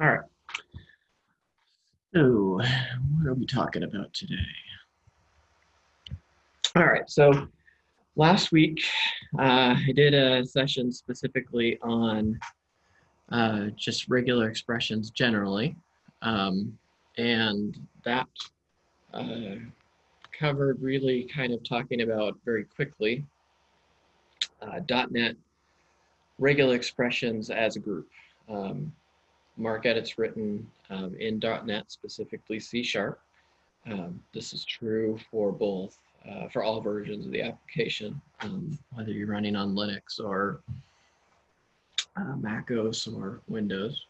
All right. So, what are we talking about today? All right. So, last week uh, I did a session specifically on uh, just regular expressions generally, um, and that uh, covered really kind of talking about very quickly uh, .NET regular expressions as a group. Um, MarcEdit's written um, in .NET, specifically C Sharp. Um, this is true for both, uh, for all versions of the application, um, whether you're running on Linux or uh, Mac OS or Windows.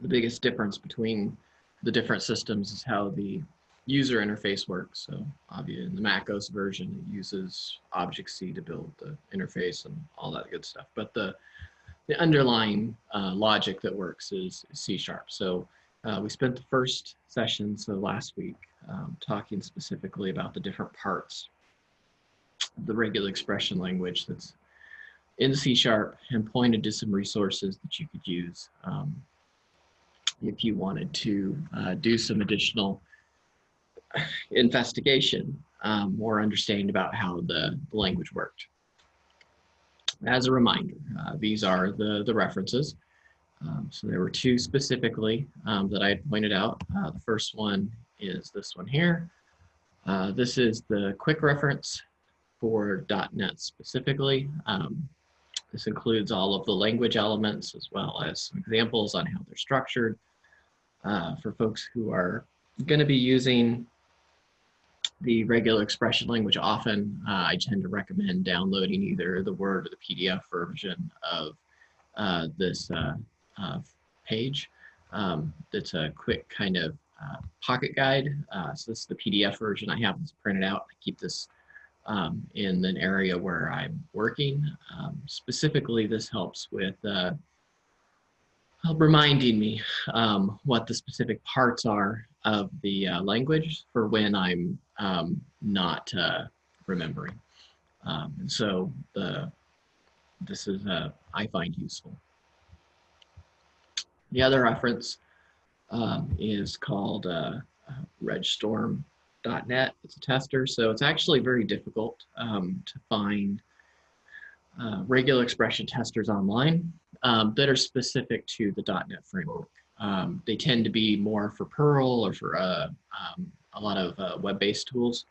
The biggest difference between the different systems is how the user interface works. So obviously in the Mac OS version, it uses Object-C to build the interface and all that good stuff. But the the underlying uh, logic that works is C sharp. So uh, we spent the first session, so last week, um, talking specifically about the different parts the regular expression language that's in C sharp and pointed to some resources that you could use um, if you wanted to uh, do some additional investigation um, or understanding about how the, the language worked as a reminder, uh, these are the, the references. Um, so there were two specifically um, that I had pointed out. Uh, the first one is this one here. Uh, this is the quick reference for .NET specifically. Um, this includes all of the language elements as well as some examples on how they're structured uh, for folks who are going to be using the regular expression language often, uh, I tend to recommend downloading either the Word or the PDF version of uh, this uh, uh page. Um, it's a quick kind of uh, pocket guide. So this is the PDF version. I have this printed out. I keep this um, in an area where I'm working. Um, specifically, this helps with reminding me um, what the specific parts are of the uh, language for when I'm um, not uh, remembering. Um, and so the this is uh, I find useful. The other reference um, is called uh, regexstorm.net. It's a tester, so it's actually very difficult um, to find uh, regular expression testers online um, that are specific to the .NET framework. Um, they tend to be more for Perl or for uh, um, a lot of uh, web-based tools.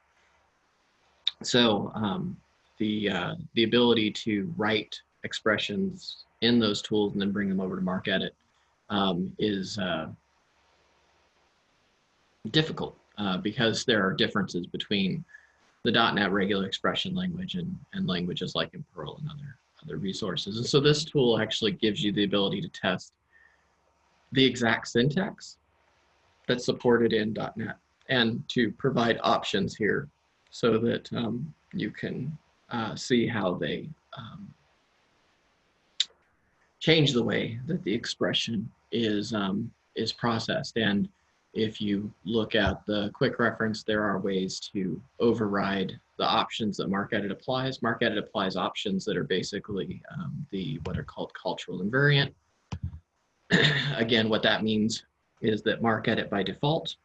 So um, the, uh, the ability to write expressions in those tools and then bring them over to MarcEdit um, is uh, difficult uh, because there are differences between the .NET regular expression language and, and languages like in Perl and other, other resources. And so this tool actually gives you the ability to test the exact syntax that's supported in .NET and to provide options here so that um, you can uh, see how they um, change the way that the expression is um, is processed. And if you look at the quick reference, there are ways to override the options that MarcEdit applies. MarcEdit applies options that are basically um, the what are called cultural invariant. Again, what that means is that MarcEdit by default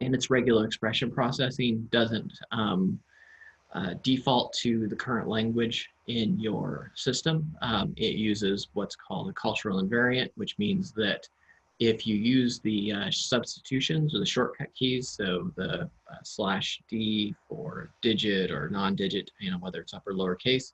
and its regular expression processing doesn't um, uh, default to the current language in your system. Um, it uses what's called a cultural invariant, which means that if you use the uh, substitutions or the shortcut keys, so the uh, slash D for digit or non-digit, you know, whether it's upper or lowercase,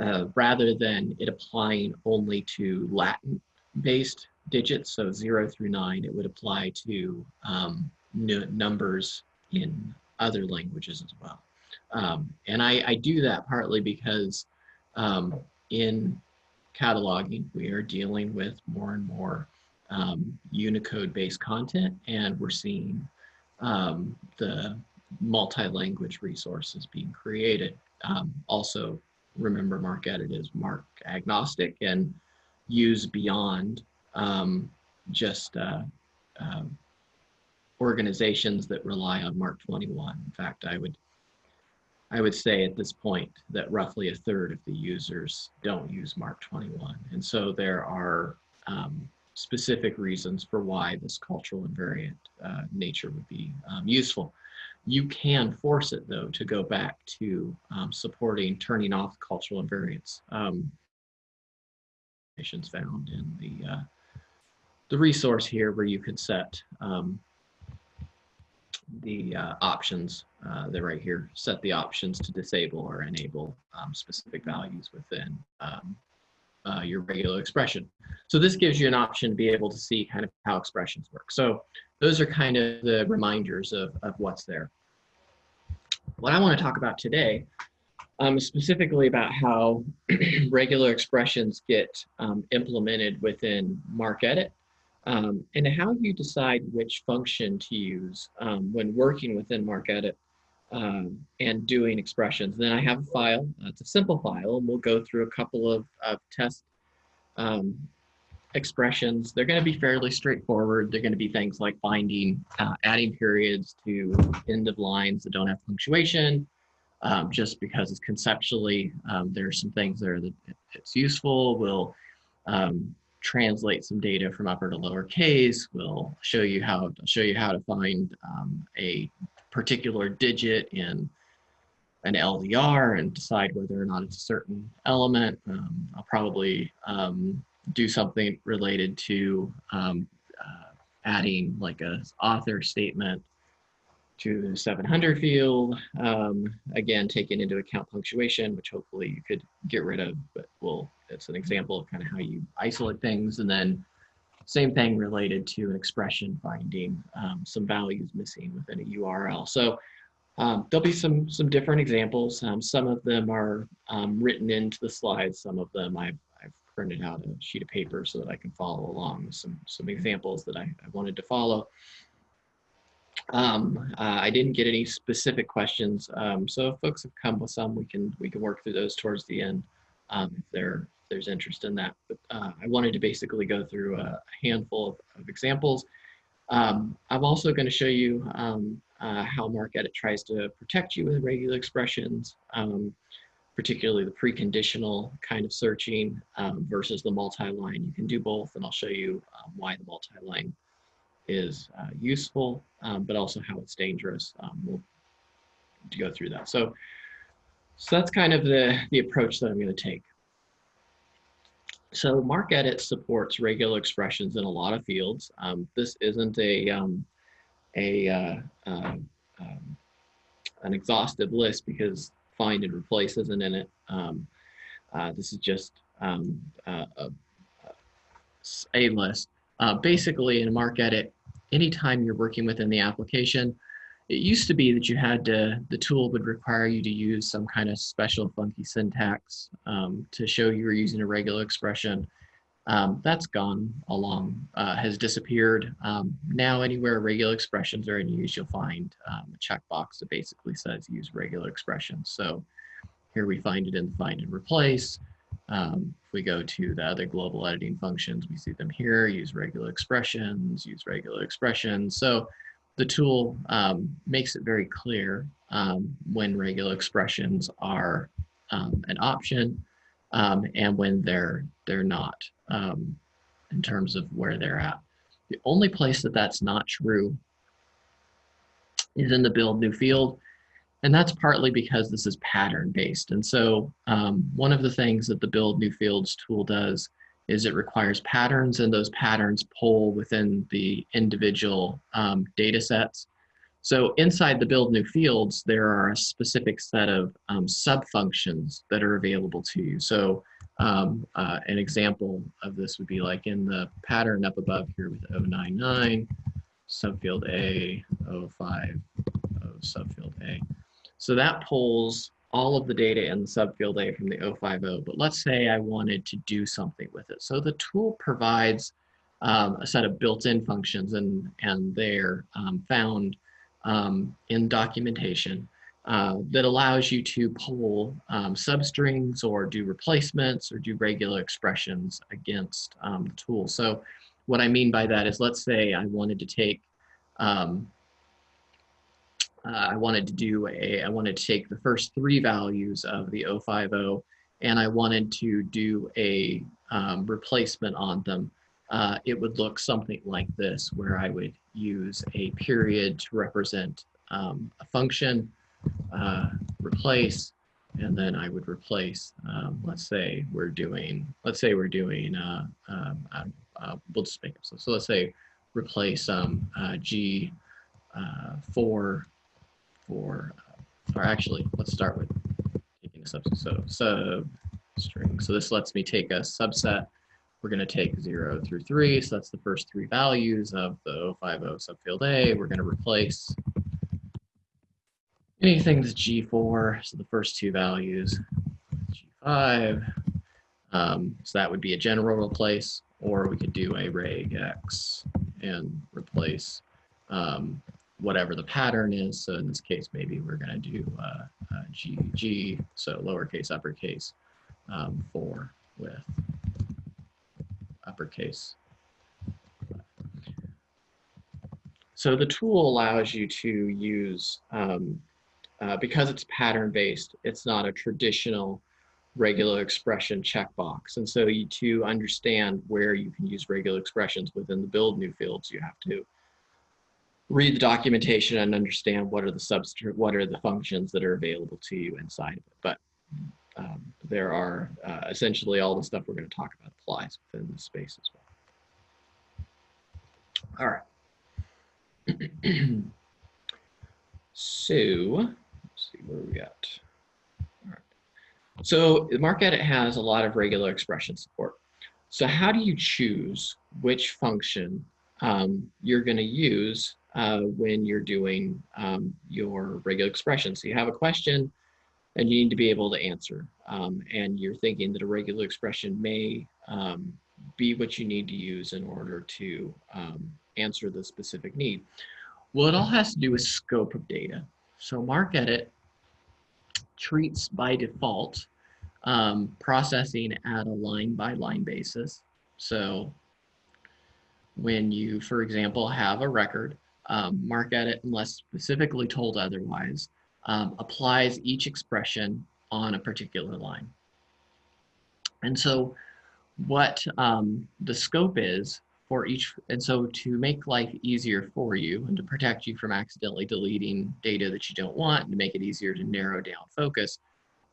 uh, rather than it applying only to Latin based digits, so zero through nine, it would apply to um, numbers in other languages as well. Um, and I, I, do that partly because um, in cataloging, we are dealing with more and more um, Unicode-based content, and we're seeing um, the multi-language resources being created. Um, also, remember MarcEdit is MARC agnostic and use beyond um, just uh, uh, organizations that rely on MARC 21. In fact, I would I would say at this point that roughly a third of the users don't use MARC 21. And so there are um, specific reasons for why this cultural invariant uh, nature would be um, useful. You can force it though to go back to um, supporting turning off cultural invariance. Found in the uh, the resource here where you could set um, the uh, options. Uh, they're right here. Set the options to disable or enable um, specific values within um, uh, your regular expression. So this gives you an option to be able to see kind of how expressions work. So those are kind of the reminders of, of what's there. What I want to talk about today um, specifically about how regular expressions get um, implemented within MarcEdit um, and how you decide which function to use um, when working within MarcEdit um, and doing expressions. Then I have a file, uh, it's a simple file, and we'll go through a couple of, of test um, expressions. They're going to be fairly straightforward. They're going to be things like finding, uh, adding periods to end of lines that don't have punctuation, um, just because it's conceptually, um, there are some things there that it's useful. We'll um, translate some data from upper to lower case. We'll show you how show you how to find um, a particular digit in an LDR and decide whether or not it's a certain element. Um, I'll probably um, do something related to uh, adding like a author statement to the 700 field. Um, again, taking into account punctuation, which hopefully you could get rid of, but well, it's an example of kind of how you isolate things. And then same thing related to an expression finding um, some values missing within a URL. So um, there'll be some some different examples. Um, some of them are um, written into the slides. Some of them I've, I've printed out a sheet of paper so that I can follow along with some, some examples that I, I wanted to follow. Um, uh, I didn't get any specific questions, um, so if folks have come with some, we can we can work through those towards the end um, if, there, if there's interest in that. But uh, I wanted to basically go through a handful of, of examples. Um, I'm also going to show you um, uh, how MarcEdit tries to protect you with regular expressions, um, particularly the preconditional kind of searching versus the multi-line. You can do both, and I'll show you why the multi-line is uh, useful, um, but also how it's dangerous. Um, we'll go through that. So, so that's kind of the, the approach that I'm going to take. So MarcEdit supports regular expressions in a lot of fields. Um, this isn't a, um, a uh, uh, um, an exhaustive list because find and replace isn't in it. Um, uh, this is just uh, a, a, list. Uh, basically in MarcEdit, anytime you're working within the application, it used to be that you had to, the tool would require you to use some kind of special funky syntax um, to show you were using a regular expression. Um, that's gone along, uh, has disappeared. Um, now anywhere regular expressions are in use, you'll find um, a checkbox that basically says use regular expressions. So here we find it in find and replace. Um, if we go to the other global editing functions, we see them here, use regular expressions, use regular expressions. So the tool um, makes it very clear um, when regular expressions are um, an option um, and when they're, they're not um, in terms of where they're at. The only place that that's not true is in the build new field. And that's partly because this is pattern based. And so um, one of the things that the build new fields tool does is it requires patterns and those patterns pull within the individual um, data sets. So inside the build new fields, there are a specific set of um, sub functions that are available to you. So um, uh, an example of this would be like in the pattern up above here with 099, subfield A, 05, subfield A. So that pulls all of the data in the subfield A from the 050, but let's say I wanted to do something with it. So the tool provides um, a set of built-in functions and, and they're um, found um, in documentation uh, that allows you to pull um, substrings or do replacements or do regular expressions against um, the tool. So what I mean by that is let's say I wanted to take um, uh, I wanted to do a, I wanted to take the first three values of the 050 and I wanted to do a um, replacement on them, uh, it would look something like this, where I would use a period to represent um, a function, uh, replace, and then I would replace, um, let's say we're doing, let's say we're doing, uh, um, uh, we'll just make it so, so let's say replace um, uh, G uh, for, for, or actually, let's start with taking a subset, so sub string. So this lets me take a subset. We're going to take 0 through 3, so that's the first three values of the 050 subfield A. We're going to replace anything that's G4, so the first two values, G5. Um, so that would be a general replace, or we could do a regex and replace um, whatever the pattern is. So in this case, maybe we're going to do uh, uh, GG, so lowercase, uppercase, um, 4 with uppercase. So the tool allows you to use, um, uh, because it's pattern based, it's not a traditional regular expression checkbox. And so you, to understand where you can use regular expressions within the build new fields, you have to read the documentation and understand what are the substrate, what are the functions that are available to you inside of it. But um, there are uh, essentially all the stuff we're going to talk about applies within the space as well. All right. so let's see where we at. All right. So MarcEdit has a lot of regular expression support. So how do you choose which function um, you're going to use uh, when you're doing um, your regular expression? So you have a question, and you need to be able to answer. Um, and you're thinking that a regular expression may um, be what you need to use in order to um, answer the specific need. Well, it all has to do with scope of data. So MarcEdit treats by default um, processing at a line by line basis. So when you, for example, have a record, um, MarcEdit, unless specifically told otherwise, um, applies each expression on a particular line. And so what um, the scope is for each, and so to make life easier for you and to protect you from accidentally deleting data that you don't want and to make it easier to narrow down focus,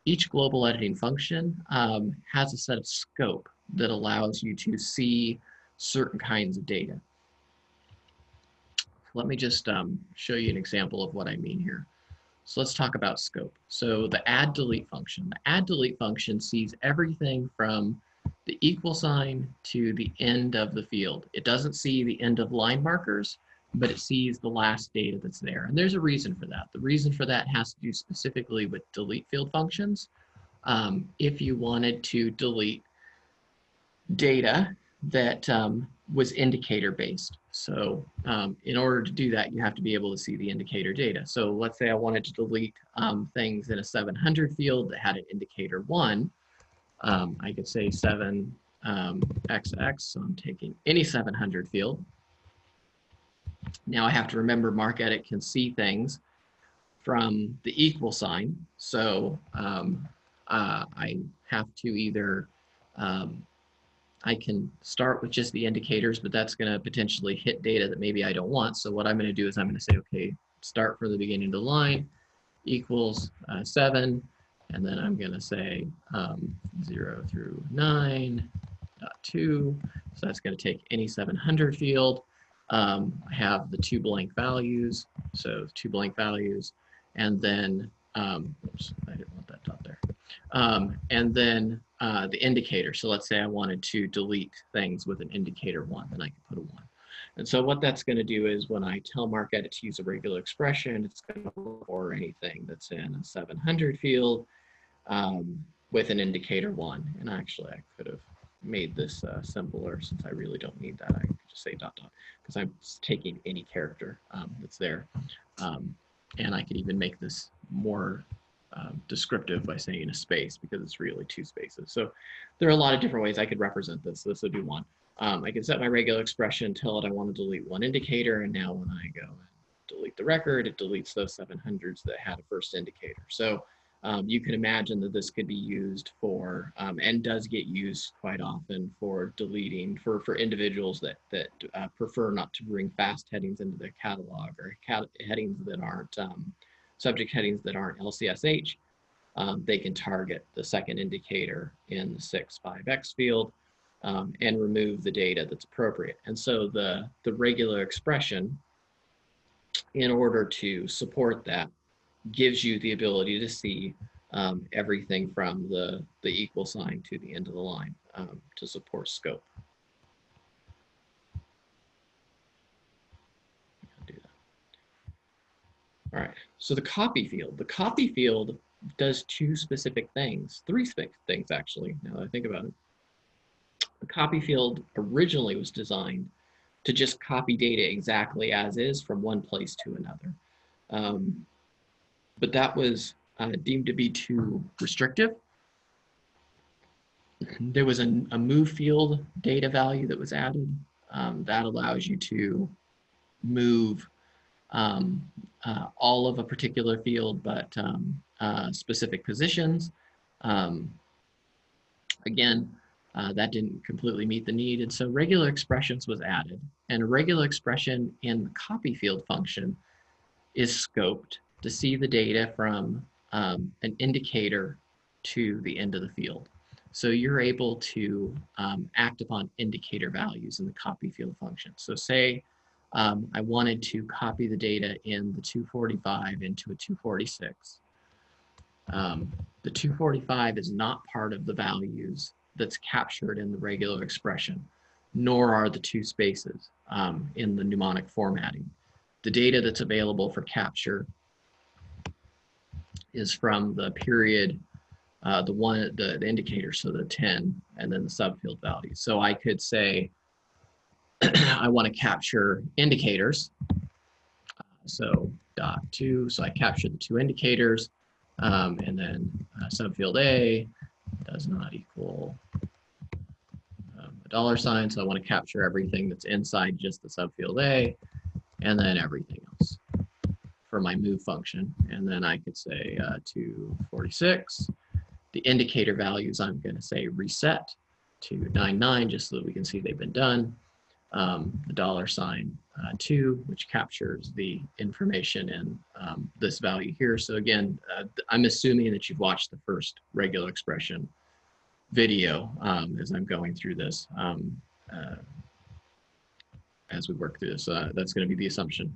each global editing function um, has a set of scope that allows you to see certain kinds of data. Let me just um, show you an example of what I mean here. So let's talk about scope. So the add delete function. The add delete function sees everything from the equal sign to the end of the field. It doesn't see the end of line markers, but it sees the last data that's there. And there's a reason for that. The reason for that has to do specifically with delete field functions. Um, if you wanted to delete data that um, was indicator based. So um, in order to do that, you have to be able to see the indicator data. So let's say I wanted to delete um, things in a 700 field that had an indicator one. Um, I could say 7XX, um, so I'm taking any 700 field. Now I have to remember MarcEdit can see things from the equal sign. So um, uh, I have to either um, I can start with just the indicators, but that's going to potentially hit data that maybe I don't want. So what I'm going to do is I'm going to say, okay, start from the beginning of the line equals uh, 7. And then I'm going to say um, 0 through 9, dot 2. So that's going to take any 700 field. Um, I have the two blank values. So two blank values. And then, um, oops, I didn't want that dot there. Um, and then uh, the indicator. So let's say I wanted to delete things with an indicator one, then I can put a one. And so what that's going to do is when I tell MarcEdit to use a regular expression, it's going to look for anything that's in a 700 field um, with an indicator one. And actually, I could have made this uh, simpler since I really don't need that. I could just say dot dot because I'm taking any character um, that's there. Um, and I could even make this more um, descriptive by saying a space because it's really two spaces. So there are a lot of different ways I could represent this. This would be one. Um, I can set my regular expression, tell it I want to delete one indicator, and now when I go and delete the record, it deletes those 700s that had a first indicator. So um, you can imagine that this could be used for, um, and does get used quite often for deleting, for, for individuals that, that uh, prefer not to bring fast headings into their catalog or cat headings that aren't, um, subject headings that aren't LCSH. Um, they can target the second indicator in the 6.5x field um, and remove the data that's appropriate. And so the, the regular expression, in order to support that, gives you the ability to see um, everything from the, the equal sign to the end of the line um, to support scope. All right, so the copy field. The copy field does two specific things, three things actually, now that I think about it. The copy field originally was designed to just copy data exactly as is from one place to another. Um, but that was uh, deemed to be too restrictive. There was a, a move field data value that was added. Um, that allows you to move um, uh, all of a particular field, but um, uh, specific positions. Um, again, uh, that didn't completely meet the need. And so regular expressions was added. And a regular expression in the copy field function is scoped to see the data from um, an indicator to the end of the field. So you're able to um, act upon indicator values in the copy field function. So say um, I wanted to copy the data in the 245 into a 246. Um, the 245 is not part of the values that's captured in the regular expression, nor are the two spaces um, in the mnemonic formatting. The data that's available for capture is from the period, uh, the one, the, the indicator, so the 10, and then the subfield value. So I could say, I want to capture indicators. So dot two, so I capture the two indicators, um, and then uh, subfield A does not equal um, a dollar sign. So I want to capture everything that's inside just the subfield A, and then everything else for my move function. And then I could say uh, 246. The indicator values I'm going to say reset to 99 just so that we can see they've been done um, the dollar sign uh, two, which captures the information in um, this value here. So again, uh, I'm assuming that you've watched the first regular expression video um, as I'm going through this, um, uh, as we work through this. Uh, that's going to be the assumption.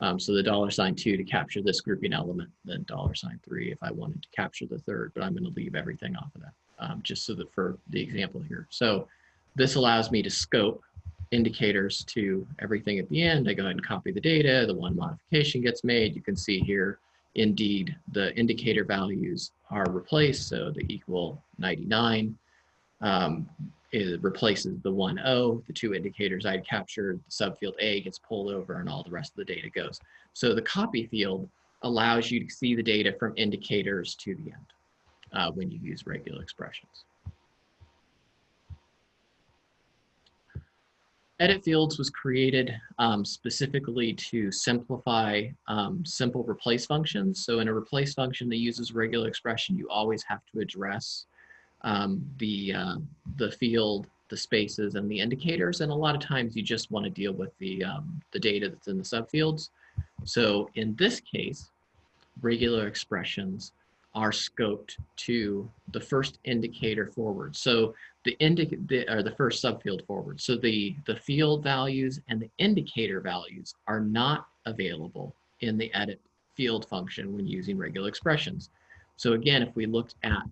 Um, so the dollar sign two to capture this grouping element, then dollar sign three if I wanted to capture the third, but I'm going to leave everything off of that um, just so that for the example here. So this allows me to scope indicators to everything at the end. I go ahead and copy the data. The one modification gets made. You can see here, indeed, the indicator values are replaced. So the equal 99 um, replaces the 1, 0. The two indicators I captured, the subfield A gets pulled over and all the rest of the data goes. So the copy field allows you to see the data from indicators to the end uh, when you use regular expressions. Edit fields was created um, specifically to simplify um, simple replace functions. So in a replace function that uses regular expression, you always have to address um, the, uh, the field, the spaces, and the indicators. And a lot of times you just want to deal with the, um, the data that's in the subfields. So in this case, regular expressions are scoped to the first indicator forward. So the indicator or the first subfield forward. So the, the field values and the indicator values are not available in the edit field function when using regular expressions. So again, if we looked at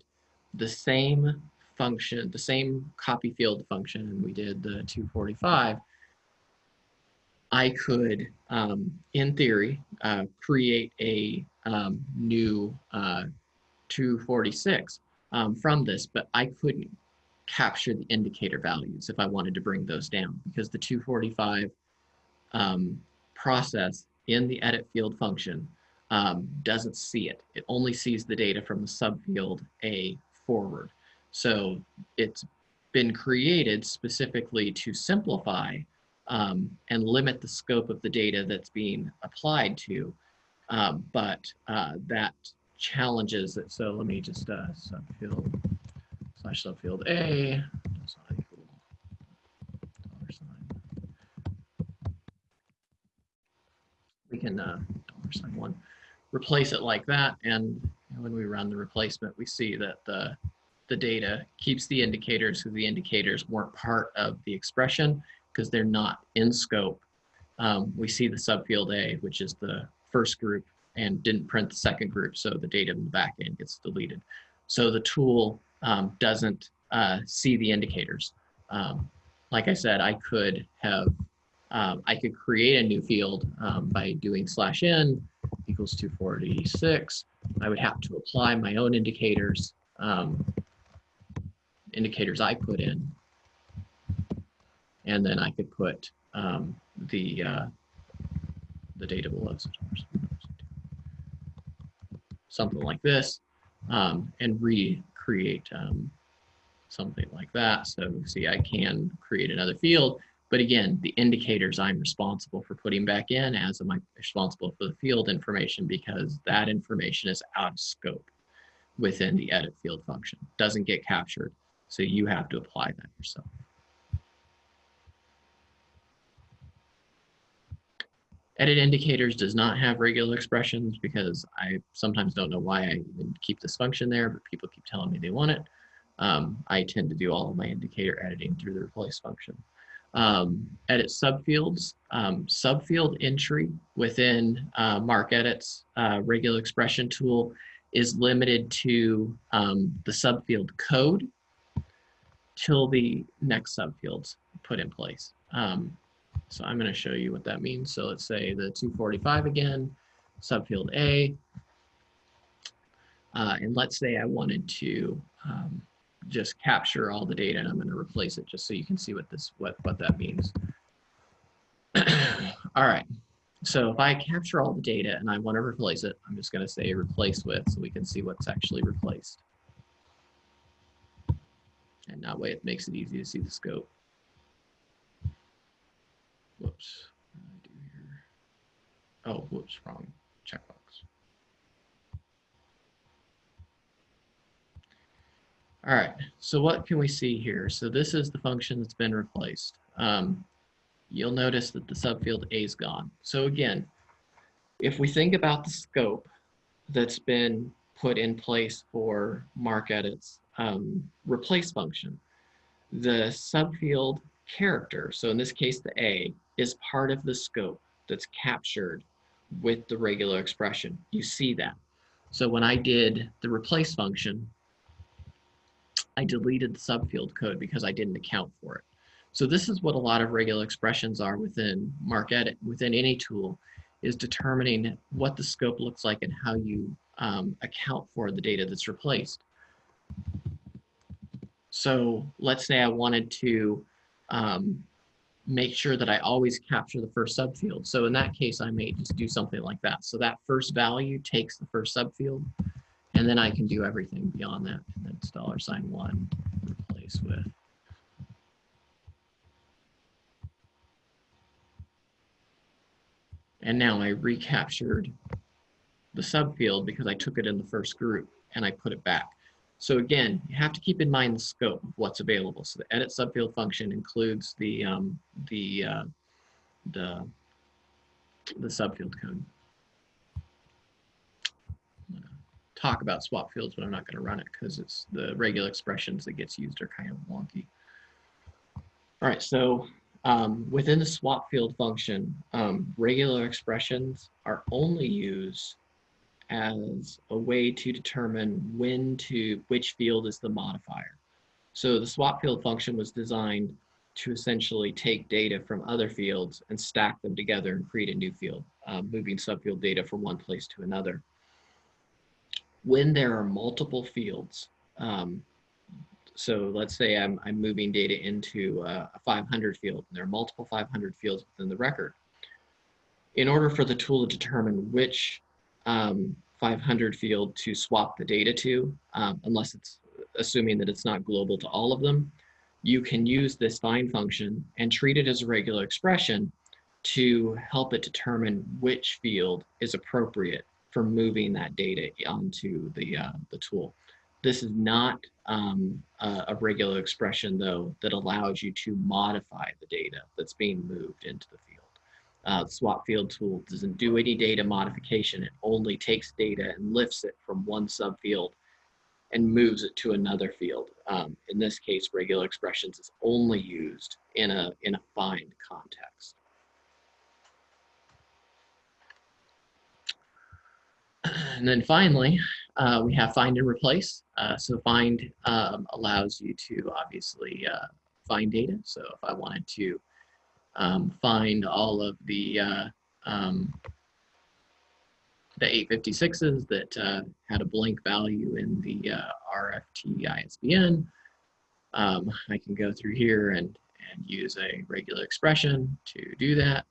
the same function, the same copy field function, and we did the 245, I could, um, in theory, uh, create a um, new uh, 246 um, from this, but I couldn't capture the indicator values if I wanted to bring those down because the 245 um, process in the edit field function um, doesn't see it. It only sees the data from the subfield A forward. So it's been created specifically to simplify um, and limit the scope of the data that's being applied to. Um, but uh, that challenges it. So let me just uh, subfield slash subfield A does not equal dollar sign. We can uh, dollar sign one, replace it like that. And when we run the replacement, we see that the the data keeps the indicators because the indicators weren't part of the expression because they're not in scope. Um, we see the subfield A, which is the first group and didn't print the second group, so the data in the back end gets deleted. So the tool um, doesn't uh, see the indicators. Um, like I said, I could have, um, I could create a new field um, by doing slash n equals 246. I would have to apply my own indicators, um, indicators I put in. And then I could put um, the, uh, the data below something like this um, and recreate um, something like that. So see, I can create another field, but again, the indicators I'm responsible for putting back in as am I responsible for the field information because that information is out of scope within the edit field function, doesn't get captured. So you have to apply that yourself. Edit indicators does not have regular expressions because I sometimes don't know why I even keep this function there, but people keep telling me they want it. Um, I tend to do all of my indicator editing through the replace function. Um, edit subfields, um, subfield entry within uh, MarcEdit's uh, regular expression tool is limited to um, the subfield code till the next subfields put in place. Um, so I'm going to show you what that means. So let's say the 245 again, subfield A. Uh, and let's say I wanted to um, just capture all the data and I'm going to replace it just so you can see what this what what that means. all right. So if I capture all the data and I want to replace it, I'm just going to say replace with so we can see what's actually replaced. And that way it makes it easy to see the scope. Whoops. What I do here? Oh, whoops, wrong checkbox. All right, so what can we see here? So this is the function that's been replaced. Um, you'll notice that the subfield A is gone. So again, if we think about the scope that's been put in place for MarcEdit's um, replace function, the subfield character, so in this case the A, is part of the scope that's captured with the regular expression. You see that. So when I did the replace function, I deleted the subfield code because I didn't account for it. So this is what a lot of regular expressions are within MarcEdit, within any tool, is determining what the scope looks like and how you um, account for the data that's replaced. So let's say I wanted to um, make sure that I always capture the first subfield. So in that case, I may just do something like that. So that first value takes the first subfield, and then I can do everything beyond that. And then dollar sign one, replace with. And now I recaptured the subfield because I took it in the first group and I put it back. So again, you have to keep in mind the scope of what's available. So the edit subfield function includes the um, the uh, the the subfield code. talk about swap fields, but I'm not going to run it because it's the regular expressions that gets used are kind of wonky. All right, so um, within the swap field function, um, regular expressions are only used as a way to determine when to, which field is the modifier. So the swap field function was designed to essentially take data from other fields and stack them together and create a new field, um, moving subfield data from one place to another. When there are multiple fields, um, so let's say I'm, I'm moving data into a, a 500 field, and there are multiple 500 fields within the record. In order for the tool to determine which um, 500 field to swap the data to, um, unless it's assuming that it's not global to all of them. you can use this find function and treat it as a regular expression to help it determine which field is appropriate for moving that data onto the, uh, the tool. This is not um, a, a, regular expression though that allows you to modify the data that's being moved into the field. Uh, swap field tool doesn't do any data modification. It only takes data and lifts it from one subfield and moves it to another field. Um, in this case, regular expressions is only used in a, in a find context. And then finally, uh, we have find and replace. Uh, so find um, allows you to obviously uh, find data. So if I wanted to um, find all of the uh, um, the 856s that uh, had a blank value in the uh, RFT ISBN, um, I can go through here and, and use a regular expression to do that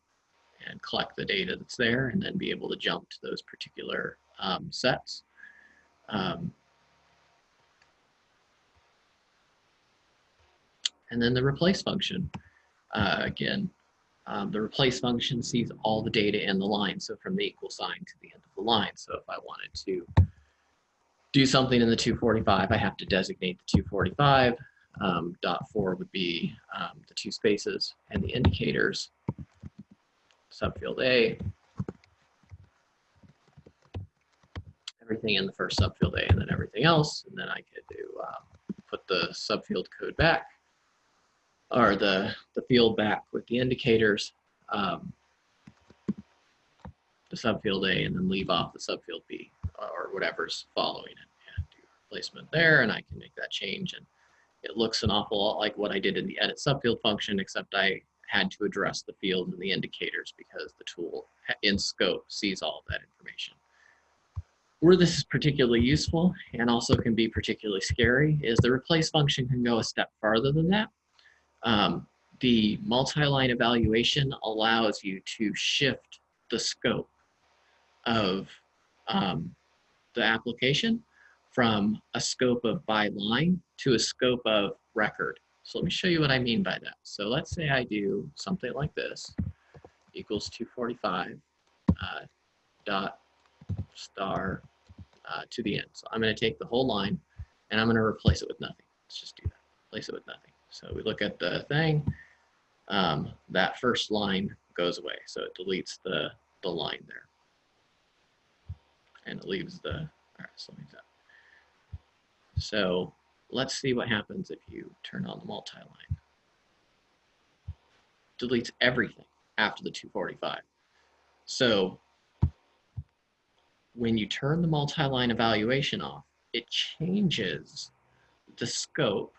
and collect the data that's there and then be able to jump to those particular um, sets. Um, and then the replace function. Uh, again, um, the replace function sees all the data in the line. So from the equal sign to the end of the line. So if I wanted to do something in the 245, I have to designate the 245. Um, dot four would be um, the two spaces and the indicators, subfield A, everything in the first subfield A and then everything else. And then I could do um, put the subfield code back or the, the field back with the indicators, um, the subfield A and then leave off the subfield B or whatever's following it and do replacement there. And I can make that change. And it looks an awful lot like what I did in the edit subfield function, except I had to address the field and the indicators because the tool in scope sees all of that information. Where this is particularly useful and also can be particularly scary is the replace function can go a step farther than that. Um, the multi-line evaluation allows you to shift the scope of um, the application from a scope of by line to a scope of record. So let me show you what I mean by that. So let's say I do something like this, equals 245 uh, dot star uh, to the end. So I'm going to take the whole line and I'm going to replace it with nothing. Let's just do that. Replace it with nothing. So we look at the thing. Um, that first line goes away. So it deletes the, the line there. And it leaves the, all right, so. So let's see what happens if you turn on the multi-line. Deletes everything after the 245. So when you turn the multi-line evaluation off, it changes the scope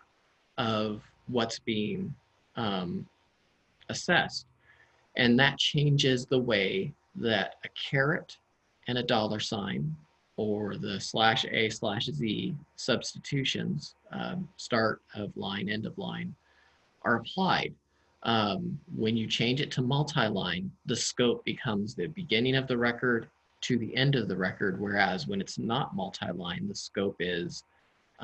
of what's being um, assessed. And that changes the way that a caret and a dollar sign or the slash A slash Z substitutions, um, start of line, end of line, are applied. Um, when you change it to multi-line, the scope becomes the beginning of the record to the end of the record, whereas when it's not multi-line, the scope is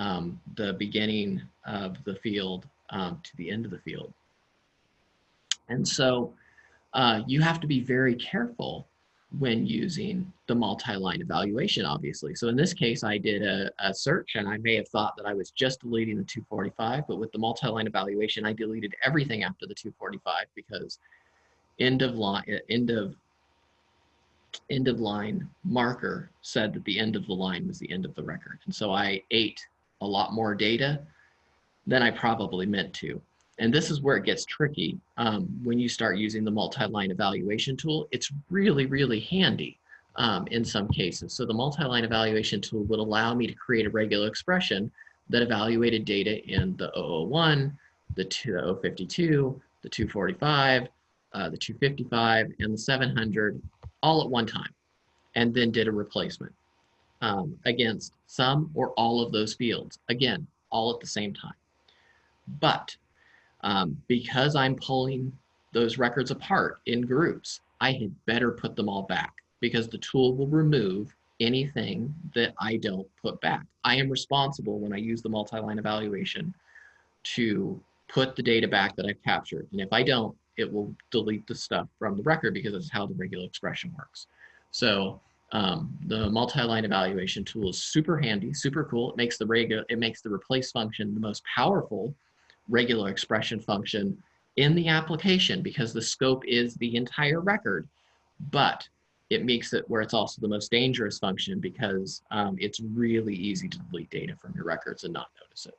um, the beginning of the field um, to the end of the field. And so uh, you have to be very careful when using the multi-line evaluation, obviously. So in this case, I did a, a, search and I may have thought that I was just deleting the 245, but with the multi-line evaluation, I deleted everything after the 245 because end of line, end of end of line marker said that the end of the line was the end of the record. And so I ate a lot more data than I probably meant to. And this is where it gets tricky um, when you start using the multi-line evaluation tool. It's really, really handy um, in some cases. So the multi-line evaluation tool would allow me to create a regular expression that evaluated data in the 001, the 052, the 245, uh, the 255, and the 700 all at one time and then did a replacement um, against some or all of those fields. Again, all at the same time. But um, because I'm pulling those records apart in groups, I had better put them all back because the tool will remove anything that I don't put back. I am responsible when I use the multi-line evaluation to put the data back that I've captured. And if I don't, it will delete the stuff from the record because that's how the regular expression works. So um, the multi-line evaluation tool is super handy, super cool. It makes the regular, it makes the replace function the most powerful regular expression function in the application because the scope is the entire record, but it makes it where it's also the most dangerous function because um, it's really easy to delete data from your records and not notice it.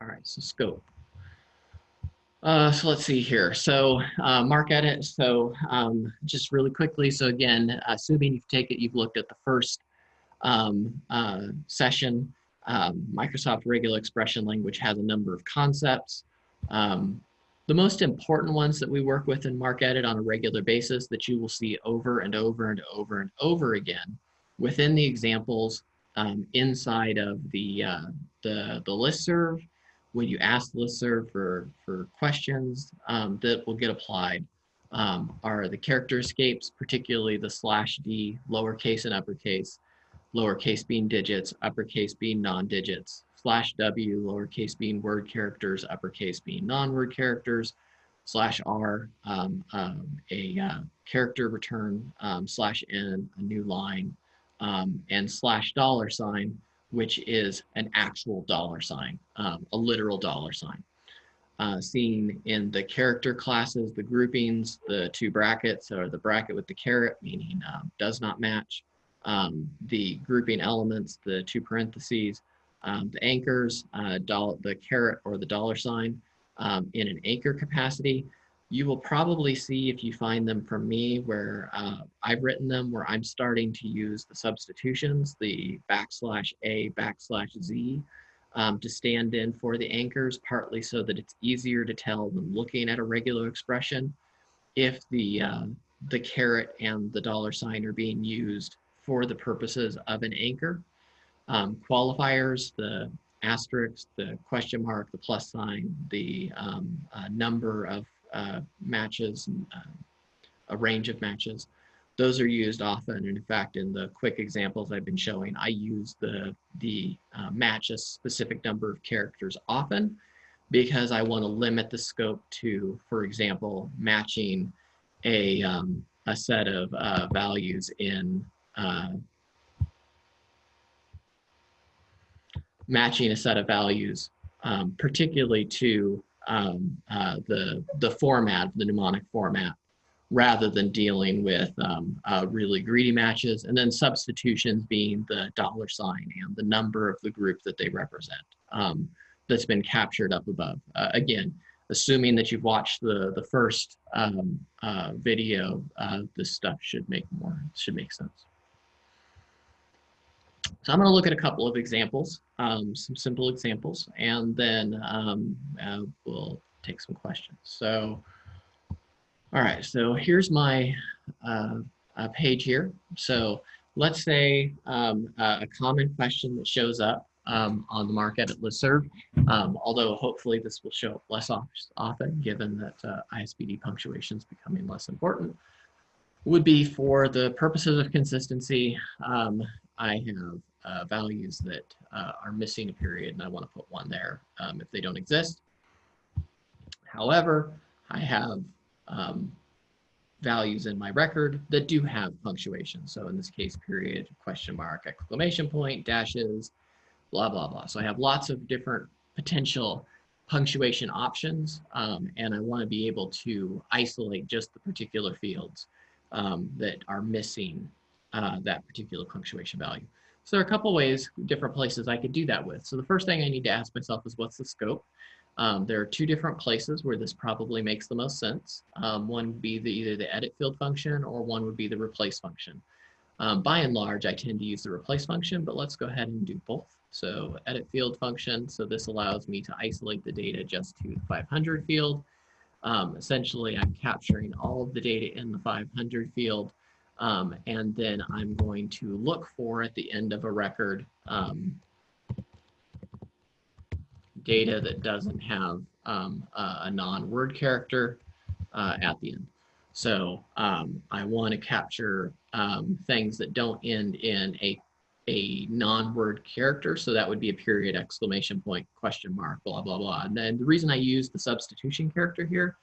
All right, so scope. Uh, so let's see here. So uh, MarcEdit. So um, just really quickly. So again, assuming you take it, you've looked at the first um, uh, session. Um, Microsoft Regular Expression Language has a number of concepts. Um, the most important ones that we work with in MarcEdit on a regular basis that you will see over and over and over and over again within the examples um, inside of the, uh, the, the listserv when you ask the listserv for, for questions um, that will get applied. Um, are the character escapes, particularly the slash D, lowercase and uppercase, lowercase being digits, uppercase being non-digits, slash W, lowercase being word characters, uppercase being non-word characters, slash R, um, um, a uh, character return, um, slash N, a new line, um, and slash dollar sign, which is an actual dollar sign, um, a literal dollar sign. Uh, seen in the character classes, the groupings, the two brackets, or the bracket with the caret, meaning uh, does not match, um, the grouping elements, the two parentheses, um, the anchors, uh, the caret or the dollar sign um, in an anchor capacity, you will probably see if you find them from me where uh, I've written them where I'm starting to use the substitutions, the backslash A, backslash Z um, to stand in for the anchors, partly so that it's easier to tell when looking at a regular expression if the, uh, the caret and the dollar sign are being used for the purposes of an anchor. Um, qualifiers, the asterisk, the question mark, the plus sign, the um, uh, number of uh, matches, uh, a range of matches. Those are used often, and in fact, in the quick examples I've been showing, I use the, the uh, match a specific number of characters often because I want to limit the scope to, for example, matching a, um, a set of uh, values in uh, matching a set of values, um, particularly to um, uh, the, the format, the mnemonic format, rather than dealing with um, uh, really greedy matches. And then substitutions being the dollar sign and the number of the group that they represent um, that's been captured up above. Uh, again, assuming that you've watched the, the first um, uh, video, uh, this stuff should make more, should make sense. So I'm going to look at a couple of examples, um, some simple examples, and then um, uh, we'll take some questions. So, all right, so here's my uh, uh, page here. So let's say um, a common question that shows up um, on the MarcEdit listserv, um, although hopefully this will show up less often given that uh, ISBD punctuation is becoming less important, would be for the purposes of consistency, um, I have uh, values that uh, are missing a period and I want to put one there um, if they don't exist. However, I have um, values in my record that do have punctuation. So in this case, period, question mark, exclamation point, dashes, blah, blah, blah. So I have lots of different potential punctuation options um, and I want to be able to isolate just the particular fields um, that are missing uh, that particular punctuation value. So there are a couple ways, different places I could do that with. So the first thing I need to ask myself is what's the scope? Um, there are two different places where this probably makes the most sense. Um, one would be the, either the edit field function or one would be the replace function. Um, by and large, I tend to use the replace function, but let's go ahead and do both. So edit field function, so this allows me to isolate the data just to the 500 field. Um, essentially, I'm capturing all of the data in the 500 field um, and then I'm going to look for at the end of a record um, data that doesn't have um, a, a non-word character uh, at the end. So um, I want to capture um, things that don't end in a a non-word character. So that would be a period, exclamation point, question mark, blah, blah, blah. And then the reason I use the substitution character here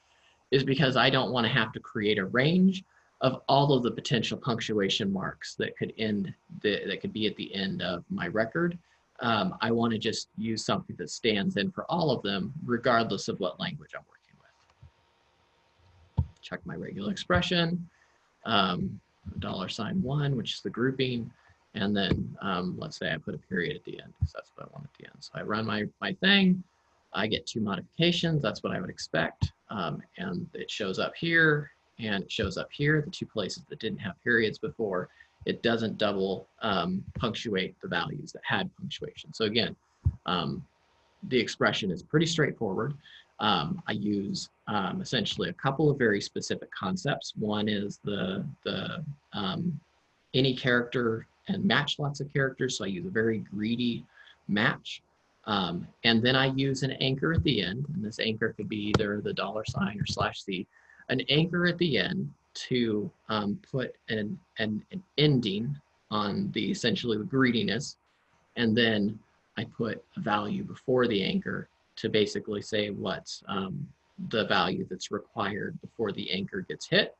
is because I don't want to have to create a range of all of the potential punctuation marks that could end, the, that could be at the end of my record. Um, I want to just use something that stands in for all of them, regardless of what language I'm working with. Check my regular expression, um, dollar sign one, which is the grouping. And then um, let's say I put a period at the end because that's what I want at the end. So I run my, my thing, I get two modifications. That's what I would expect. Um, and it shows up here and it shows up here, the two places that didn't have periods before. It doesn't double um, punctuate the values that had punctuation. So again, um, the expression is pretty straightforward. Um, I use um, essentially a couple of very specific concepts. One is the, the um, any character and match lots of characters. So I use a very greedy match. Um, and then I use an anchor at the end. And this anchor could be either the dollar sign or slash C. An anchor at the end to um, put an, an, an ending on the essentially the greediness. And then I put a value before the anchor to basically say what's um, the value that's required before the anchor gets hit.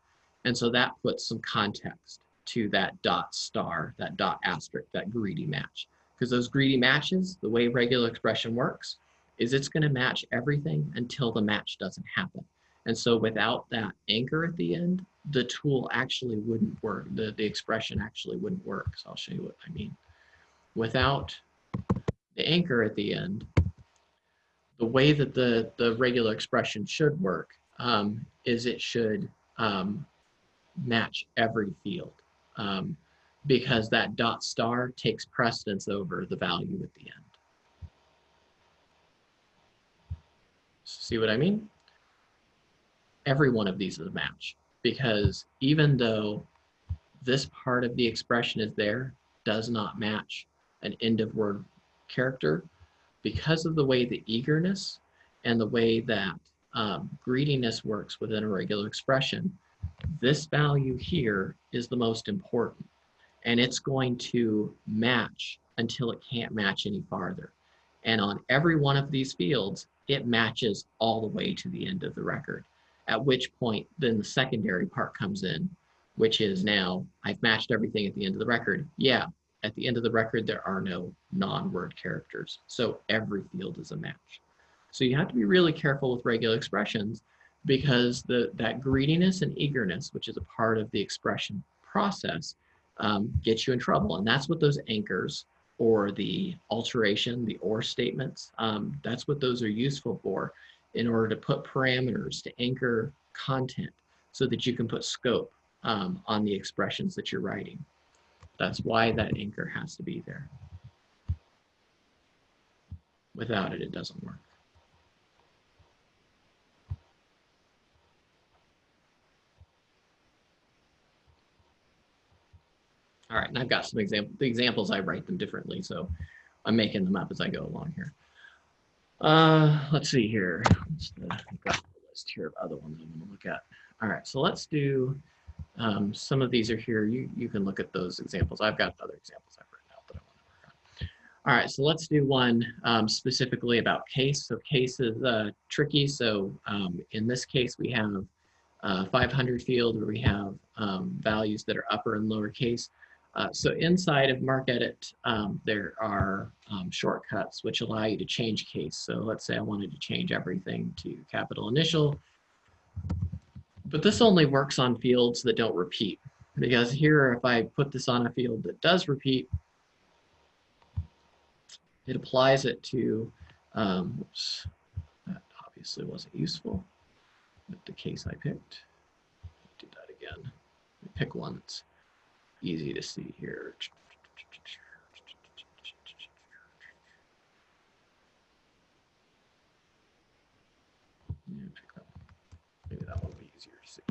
And so that puts some context to that dot star, that dot asterisk, that greedy match. Because those greedy matches, the way regular expression works, is it's going to match everything until the match doesn't happen. And so without that anchor at the end, the tool actually wouldn't work. The, the expression actually wouldn't work. So I'll show you what I mean. Without the anchor at the end, the way that the, the regular expression should work um, is it should um, match every field um, because that dot star takes precedence over the value at the end. See what I mean? Every one of these is a match. Because even though this part of the expression is there, does not match an end of word character, because of the way the eagerness and the way that um, greediness works within a regular expression, this value here is the most important. And it's going to match until it can't match any farther. And on every one of these fields, it matches all the way to the end of the record, at which point then the secondary part comes in, which is now I've matched everything at the end of the record. Yeah, at the end of the record, there are no non-word characters. So every field is a match. So you have to be really careful with regular expressions because the, that greediness and eagerness, which is a part of the expression process, um, gets you in trouble. And that's what those anchors or the alteration, the or statements, um, that's what those are useful for in order to put parameters to anchor content so that you can put scope um, on the expressions that you're writing. That's why that anchor has to be there. Without it, it doesn't work. All right, and I've got some example. The examples I write them differently, so I'm making them up as I go along here. Uh, let's see here. Let's uh, got the list here of other ones I'm going to look at. All right, so let's do. Um, some of these are here. You you can look at those examples. I've got other examples I've written out that I want to work on. All right, so let's do one um, specifically about case. So case is uh, tricky. So um, in this case, we have uh, 500 field where we have um, values that are upper and lower case. Uh, so inside of MarcEdit, um, there are um, shortcuts which allow you to change case. So let's say I wanted to change everything to capital initial, but this only works on fields that don't repeat. Because here, if I put this on a field that does repeat, it applies it to, um, oops, that obviously wasn't useful with the case I picked. Do that again. Pick one that's easy to see here. Maybe that one will be easier to see.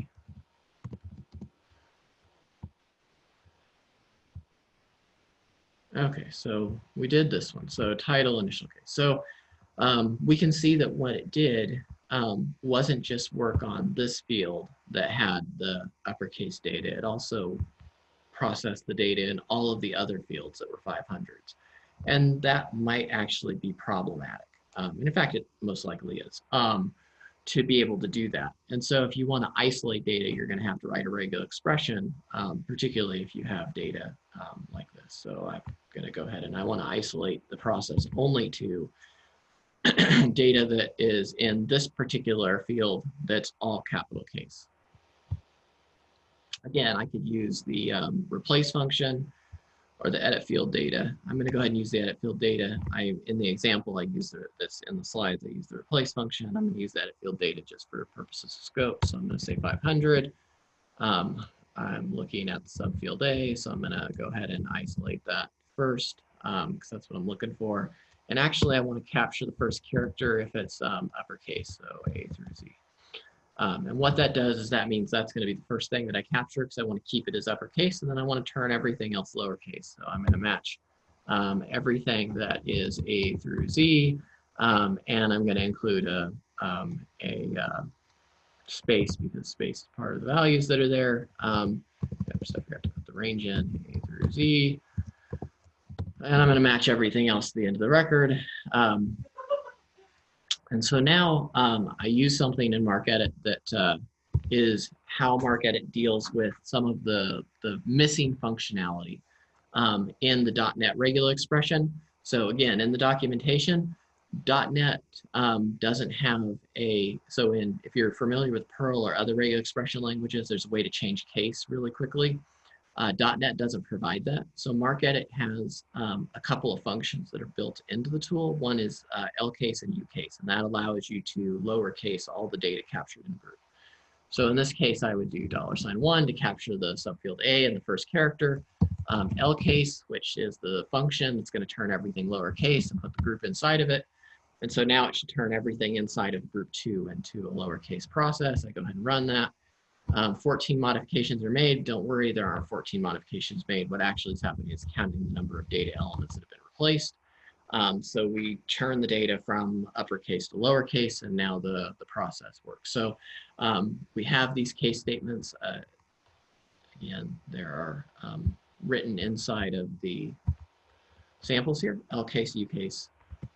Okay, so we did this one. So title, initial case. So um, we can see that what it did um, wasn't just work on this field that had the uppercase data. It also process the data in all of the other fields that were 500s. And that might actually be problematic. Um, and in fact, it most likely is, um, to be able to do that. And so if you want to isolate data, you're going to have to write a regular expression, um, particularly if you have data um, like this. So I'm going to go ahead and I want to isolate the process only to data that is in this particular field that's all capital case. Again, I could use the um, replace function or the edit field data. I'm going to go ahead and use the edit field data. I in the example I use this in the slides I use the replace function. I'm going to use the edit field data just for purposes of scope. So I'm going to say 500. Um, I'm looking at the subfield A, so I'm going to go ahead and isolate that first because um, that's what I'm looking for. And actually, I want to capture the first character if it's um, uppercase, so A through Z. Um, and what that does is that means that's going to be the first thing that I capture because I want to keep it as uppercase and then I want to turn everything else lowercase. So I'm going to match um, everything that is A through Z um, and I'm going to include a, um, a uh, space because space is part of the values that are there. Um, so we have to put the range in A through Z. And I'm going to match everything else to the end of the record. Um, and so now um, I use something in MarcEdit that uh, is how MarcEdit deals with some of the, the missing functionality um, in the .NET regular expression. So again, in the documentation, .NET um, doesn't have a, so in, if you're familiar with Perl or other regular expression languages, there's a way to change case really quickly. Uh, .NET doesn't provide that. So MarcEdit has um, a couple of functions that are built into the tool. One is uh, LCase and UCase, and that allows you to lowercase all the data captured in the group. So in this case, I would do dollar sign one to capture the subfield A and the first character. Um, LCase, which is the function that's going to turn everything lowercase and put the group inside of it. And so now it should turn everything inside of group two into a lowercase process. I go ahead and run that. Um, 14 modifications are made. Don't worry, there aren't 14 modifications made. What actually is happening is counting the number of data elements that have been replaced. Um, so we turn the data from uppercase to lowercase, and now the, the process works. So um, we have these case statements. Uh, again, there are um, written inside of the samples here, L case, U case,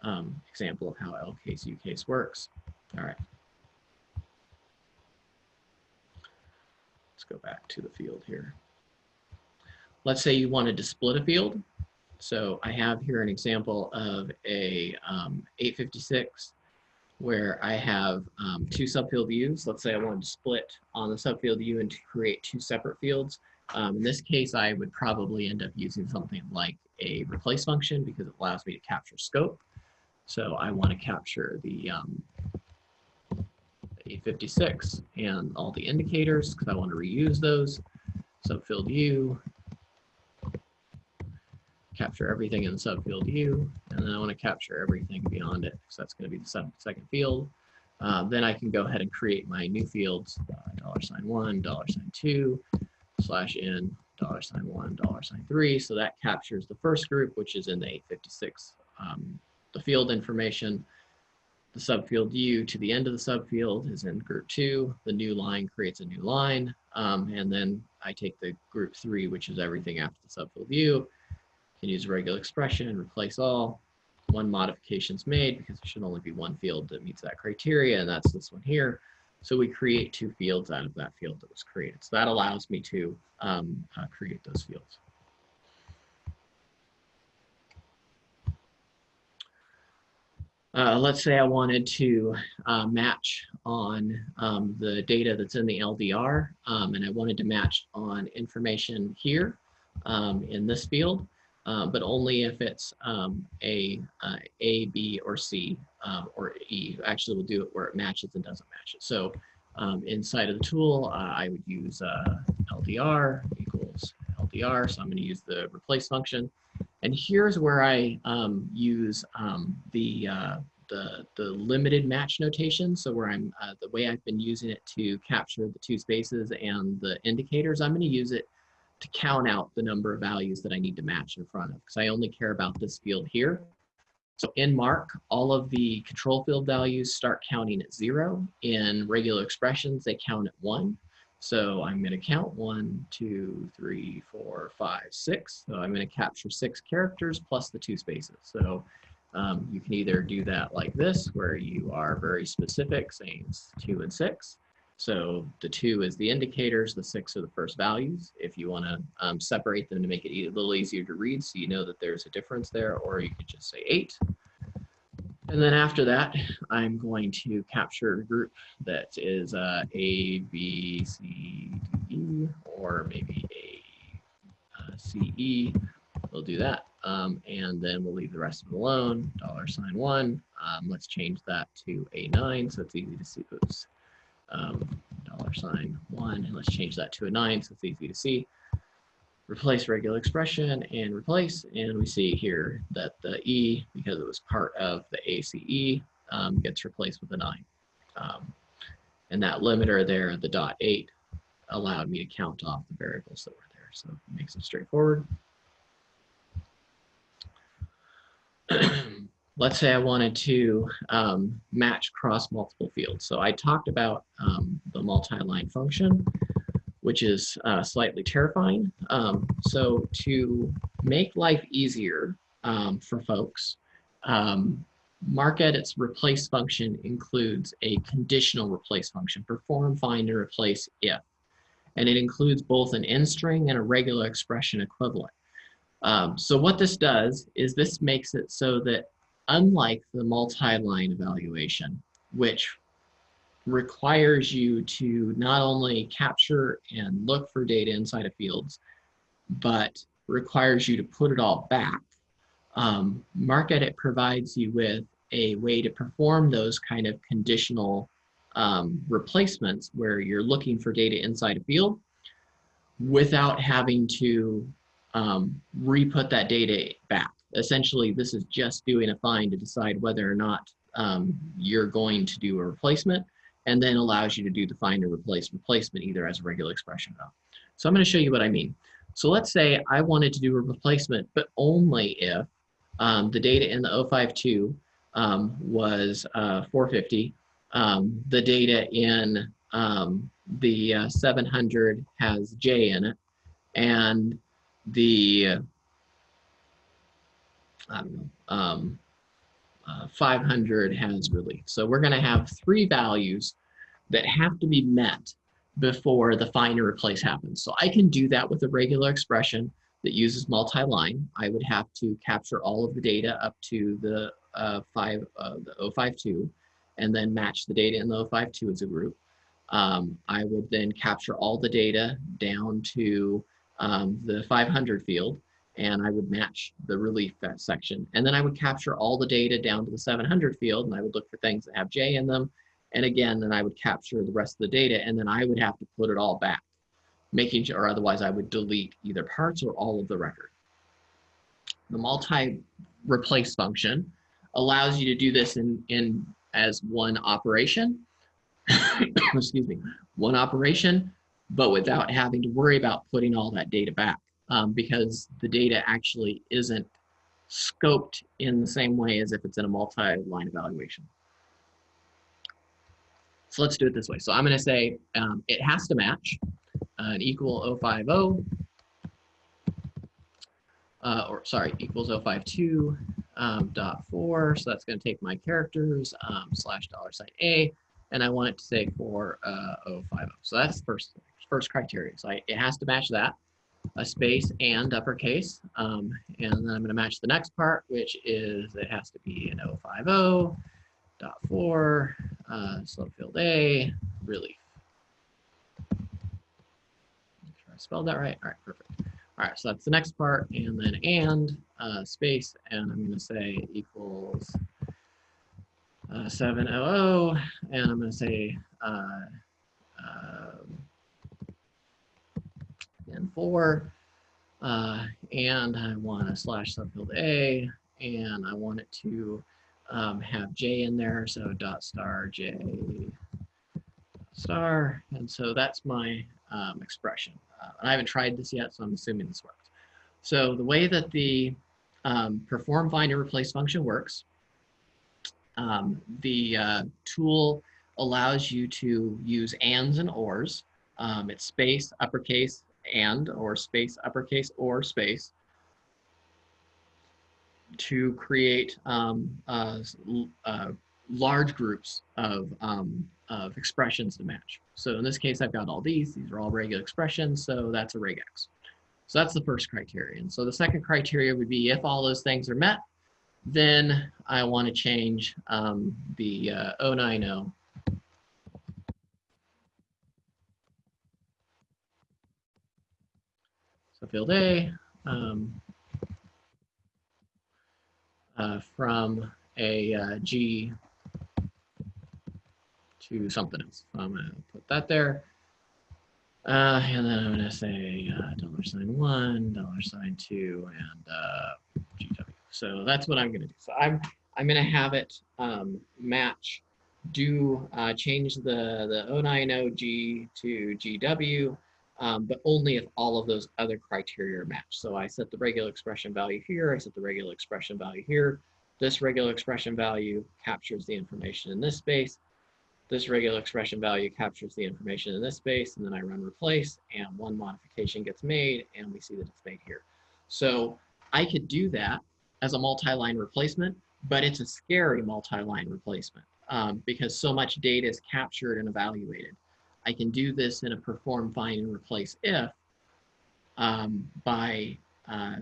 um, example of how L case, U case works. All right. Go back to the field here. Let's say you wanted to split a field. So I have here an example of a um, 856 where I have um, two subfield U's. Let's say I wanted to split on the subfield U and to create two separate fields. Um, in this case, I would probably end up using something like a replace function because it allows me to capture scope. So I want to capture the um, 856 and all the indicators because I want to reuse those. Subfield U, capture everything in subfield U, and then I want to capture everything beyond it because that's going to be the second field. Uh, then I can go ahead and create my new fields, uh, dollar sign one, dollar sign two, slash in, dollar sign one, dollar sign three. So that captures the first group, which is in the 856, um, the field information. The subfield U to the end of the subfield is in group two. The new line creates a new line. Um, and then I take the group three, which is everything after the subfield U, can use a regular expression, and replace all. One modification is made because there should only be one field that meets that criteria, and that's this one here. So we create two fields out of that field that was created. So that allows me to um, uh, create those fields. Uh, let's say I wanted to uh, match on um, the data that's in the LDR, um, and I wanted to match on information here um, in this field, uh, but only if it's um, a, uh, a, B, or C, um, or E. Actually, we'll do it where it matches and doesn't match it. So um, inside of the tool, uh, I would use uh, LDR equals LDR, so I'm going to use the replace function. And here's where I um, use um, the, uh, the, the limited match notation. So where I'm, uh, the way I've been using it to capture the two spaces and the indicators, I'm gonna use it to count out the number of values that I need to match in front of, because I only care about this field here. So in MARC, all of the control field values start counting at zero. In regular expressions, they count at one. So I'm going to count one, two, three, four, five, six. So I'm going to capture six characters plus the two spaces. So um, you can either do that like this, where you are very specific, saying two and six. So the two is the indicators, the six are the first values. If you want to um, separate them to make it a little easier to read, so you know that there's a difference there, or you could just say eight. And then after that, I'm going to capture a group that is uh, A, B, C, D, E, or maybe A, uh, C, E. We'll do that. Um, and then we'll leave the rest of it alone, dollar sign one. Um, let's change that to A9 so it's easy to see. Oops. Um, dollar sign one, and let's change that to a nine so it's easy to see replace regular expression and replace. And we see here that the E, because it was part of the ACE, um, gets replaced with a nine. Um, and that limiter there, the dot eight, allowed me to count off the variables that were there. So it makes it straightforward. Let's say I wanted to um, match cross multiple fields. So I talked about um, the multi-line function which is uh, slightly terrifying. Um, so to make life easier um, for folks, um, MarcEdit's replace function includes a conditional replace function, perform, find, and replace if. And it includes both an end string and a regular expression equivalent. Um, so what this does is this makes it so that unlike the multi-line evaluation, which requires you to not only capture and look for data inside of fields, but requires you to put it all back. Um, MarcEdit provides you with a way to perform those kind of conditional um, replacements where you're looking for data inside a field without having to um, re-put that data back. Essentially, this is just doing a find to decide whether or not um, you're going to do a replacement and then allows you to do the find or replace replacement either as a regular expression or not. So I'm going to show you what I mean. So let's say I wanted to do a replacement, but only if um, the data in the 052 um, was uh, 450, um, the data in um, the uh, 700 has J in it, and the um, uh, 500 has relief. So we're going to have three values that have to be met before the find and replace happens. So I can do that with a regular expression that uses multi-line. I would have to capture all of the data up to the uh, five, uh, the 052, and then match the data in the 052 as a group. Um, I would then capture all the data down to um, the 500 field, and I would match the relief section. And then I would capture all the data down to the 700 field, and I would look for things that have J in them, and again, then I would capture the rest of the data and then I would have to put it all back, making sure, or otherwise I would delete either parts or all of the record. The multi-replace function allows you to do this in, in as one operation, excuse me, one operation, but without having to worry about putting all that data back um, because the data actually isn't scoped in the same way as if it's in a multi-line evaluation. So let's do it this way. So I'm going to say um, it has to match uh, an equal 050, uh, or sorry, equals 052 um, dot 4. So that's going to take my characters um, slash dollar sign A, and I want it to say for uh, 050. So that's first first criteria. So I, it has to match that, a space and uppercase. Um, and then I'm going to match the next part, which is it has to be an 050 dot four, uh, field A, relief. Sure I spelled that right. All right, perfect. All right, so that's the next part, and then and uh, space, and I'm going to say equals uh, 700, and I'm going to say uh, um, and 4, uh, and I want a slash subfield A, and I want it to um, have J in there, so dot star J star, and so that's my um, expression. Uh, I haven't tried this yet, so I'm assuming this works. So the way that the um, perform find and replace function works, um, the uh, tool allows you to use ands and ors Um, it's space, uppercase, and, or space, uppercase, or space to create um, uh, uh, large groups of, um, of expressions to match. So in this case, I've got all these. These are all regular expressions, so that's a regex. So that's the first criterion. So the second criteria would be if all those things are met, then I want to change um, the uh, 090 field A um, uh, from a uh, G to something else. I'm going to put that there. Uh, and then I'm going to say uh, dollar sign one, dollar sign two, and uh, GW. So that's what I'm going to do. So I'm I'm going to have it um, match, do uh, change the the 090G to GW, um, but only if all of those other criteria are matched. So I set the regular expression value here. I set the regular expression value here. This regular expression value captures the information in this space. This regular expression value captures the information in this space, and then I run replace, and one modification gets made, and we see that it's made here. So I could do that as a multi-line replacement, but it's a scary multi-line replacement um, because so much data is captured and evaluated. I can do this in a perform, find, and replace if um, by uh,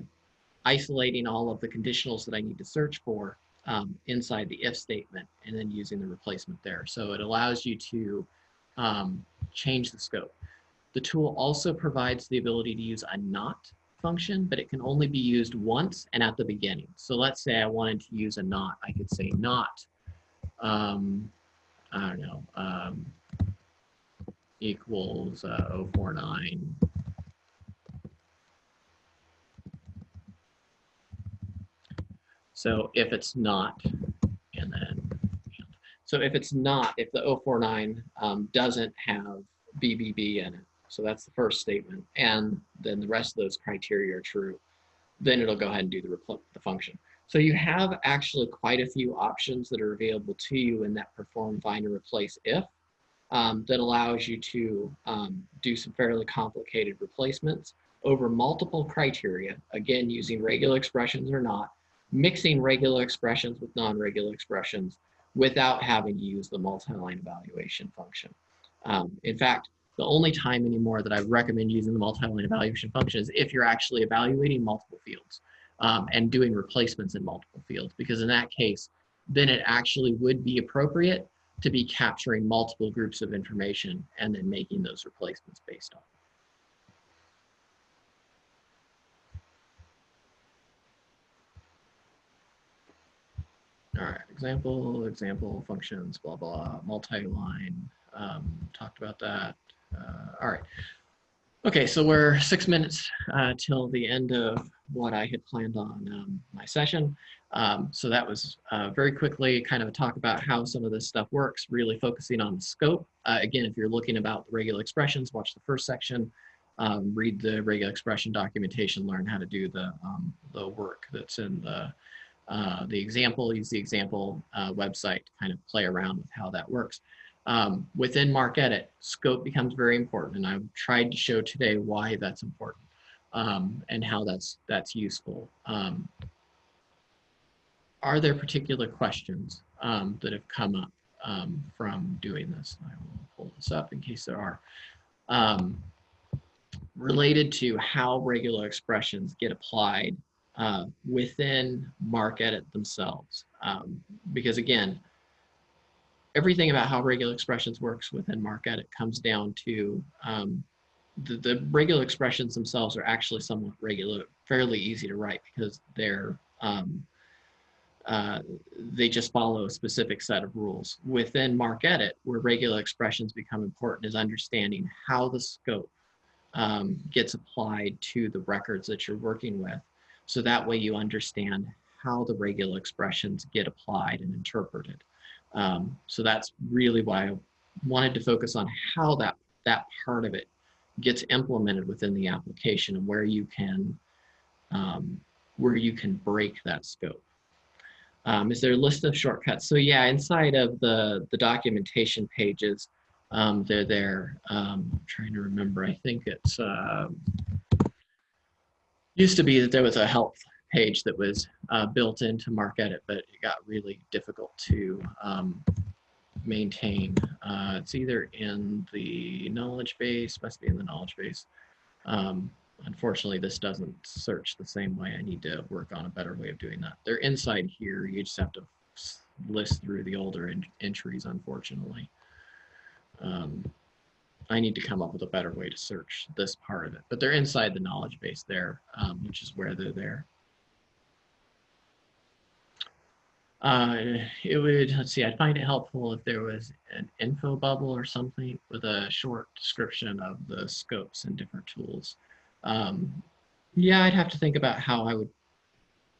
isolating all of the conditionals that I need to search for um, inside the if statement and then using the replacement there. So it allows you to um, change the scope. The tool also provides the ability to use a not function, but it can only be used once and at the beginning. So let's say I wanted to use a not, I could say not, um, I don't know, um, equals uh, 049 So if it's not, and then, so if it's not, if the 049 um, doesn't have BBB in it, so that's the first statement, and then the rest of those criteria are true, then it'll go ahead and do the, the function. So you have actually quite a few options that are available to you in that perform, find, and replace if um, that allows you to um, do some fairly complicated replacements over multiple criteria, again, using regular expressions or not, mixing regular expressions with non-regular expressions without having to use the multi-line evaluation function. Um, in fact, the only time anymore that I recommend using the multi-line evaluation function is if you're actually evaluating multiple fields um, and doing replacements in multiple fields, because in that case, then it actually would be appropriate to be capturing multiple groups of information and then making those replacements based on. All right, example, example, functions, blah, blah, multi-line, um, talked about that. Uh, all right. Okay, so we're six minutes uh, till the end of what I had planned on um, my session. Um, so that was uh, very quickly kind of a talk about how some of this stuff works, really focusing on the scope. Uh, again, if you're looking about the regular expressions, watch the first section, um, read the regular expression documentation, learn how to do the, um, the work that's in the uh, the example, use the example uh, website to kind of play around with how that works. Um, within MarcEdit, scope becomes very important, and I've tried to show today why that's important um, and how that's that's useful. Are there particular questions um, that have come up um, from doing this? I will pull this up in case there are. Um, related to how regular expressions get applied uh, within MarcEdit themselves. Um, because again, everything about how regular expressions works within MarcEdit comes down to um, the, the regular expressions themselves are actually somewhat regular, fairly easy to write because they're um, uh, they just follow a specific set of rules. Within MarcEdit, where regular expressions become important is understanding how the scope um, gets applied to the records that you're working with. So that way you understand how the regular expressions get applied and interpreted. Um, so that's really why I wanted to focus on how that, that part of it gets implemented within the application and where you can, um, where you can break that scope. Um, is there a list of shortcuts? So yeah, inside of the, the documentation pages, Um, they're there. Um, I'm trying to remember. I think it's uh, used to be that there was a help page that was uh, built into MarcEdit, but it got really difficult to um, maintain. Uh, it's either in the knowledge base, must be in the knowledge base. Um, unfortunately, this doesn't search the same way. I need to work on a better way of doing that. They're inside here. You just have to list through the older en entries, unfortunately. Um, I need to come up with a better way to search this part of it, but they're inside the knowledge base there, um, which is where they're there. Uh, it would, let's see, I'd find it helpful if there was an info bubble or something with a short description of the scopes and different tools. Um, yeah, I'd have to think about how I would